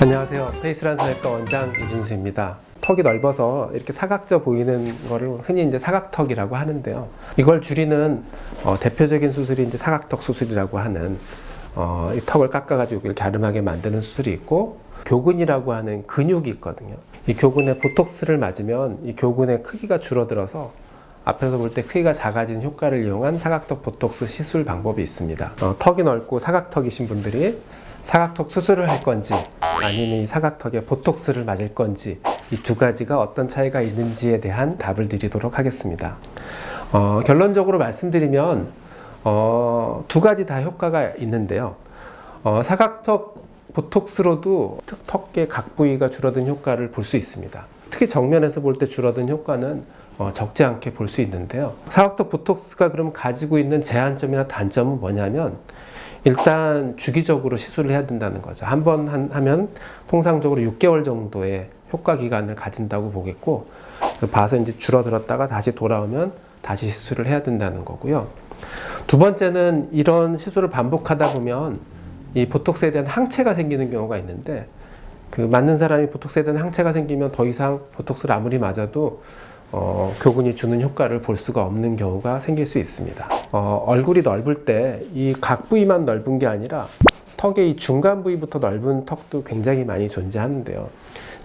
안녕하세요. 페이스란 성형외과 원장 이진수입니다. 턱이 넓어서 이렇게 사각져 보이는 거를 흔히 이제 사각턱이라고 하는데요. 이걸 줄이는 어, 대표적인 수술이 이제 사각턱 수술이라고 하는 어, 이 턱을 깎아가지고 갸름하게 만드는 수술이 있고 교근이라고 하는 근육이 있거든요. 이 교근에 보톡스를 맞으면 이 교근의 크기가 줄어들어서 앞에서 볼 때 크기가 작아진 효과를 이용한 사각턱 보톡스 시술 방법이 있습니다. 어, 턱이 넓고 사각턱이신 분들이 사각턱 수술을 할 건지 아니면 이 사각턱에 보톡스를 맞을 건지 이 두 가지가 어떤 차이가 있는지에 대한 답을 드리도록 하겠습니다. 어, 결론적으로 말씀드리면 어, 두 가지 다 효과가 있는데요. 어, 사각턱 보톡스로도 턱의 각 부위가 줄어든 효과를 볼 수 있습니다. 특히 정면에서 볼 때 줄어든 효과는 어, 적지 않게 볼 수 있는데요. 사각턱 보톡스가 그럼 가지고 있는 제한점이나 단점은 뭐냐면 일단 주기적으로 시술을 해야 된다는 거죠. 한 번 하면 통상적으로 6개월 정도의 효과 기간을 가진다고 보겠고 봐서 이제 줄어들었다가 다시 돌아오면 다시 시술을 해야 된다는 거고요. 두 번째는 이런 시술을 반복하다 보면 이 보톡스에 대한 항체가 생기는 경우가 있는데 그 맞는 사람이 보톡스에 대한 항체가 생기면 더 이상 보톡스를 아무리 맞아도 어, 교근이 주는 효과를 볼 수가 없는 경우가 생길 수 있습니다. 어, 얼굴이 넓을 때 이 각 부위만 넓은 게 아니라 턱의 이 중간 부위부터 넓은 턱도 굉장히 많이 존재하는데요.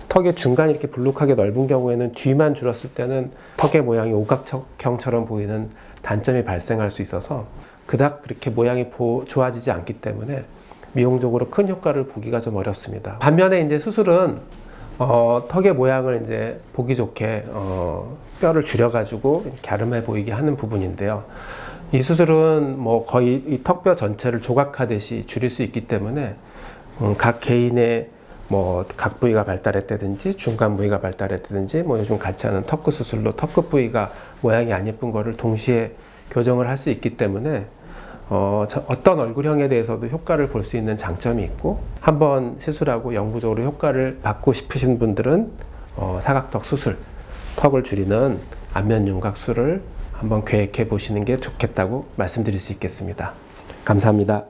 턱의 중간이 이렇게 불룩하게 넓은 경우에는 뒤만 줄었을 때는 턱의 모양이 오각형처럼 보이는 단점이 발생할 수 있어서 그닥 그렇게 모양이 좋아지지 않기 때문에 미용적으로 큰 효과를 보기가 좀 어렵습니다. 반면에 이제 수술은 어, 턱의 모양을 이제 보기 좋게 어, 뼈를 줄여가지고 갸름해 보이게 하는 부분인데요. 이 수술은 뭐 거의 이 턱뼈 전체를 조각하듯이 줄일 수 있기 때문에 음, 각 개인의 뭐 각 부위가 발달했다든지 중간 부위가 발달했다든지 뭐 요즘 같이 하는 턱끝 수술로 턱끝 부위가 모양이 안 예쁜 거를 동시에 교정을 할 수 있기 때문에 어, 떤 얼굴형에 대해서도 효과를 볼 수 있는 장점이 있고 한번 시술하고 영구적으로 효과를 받고 싶으신 분들은 어, 사각턱 수술, 턱을 줄이는 안면 윤곽술을 한번 계획해 보시는 게 좋겠다고 말씀드릴 수 있겠습니다. 감사합니다.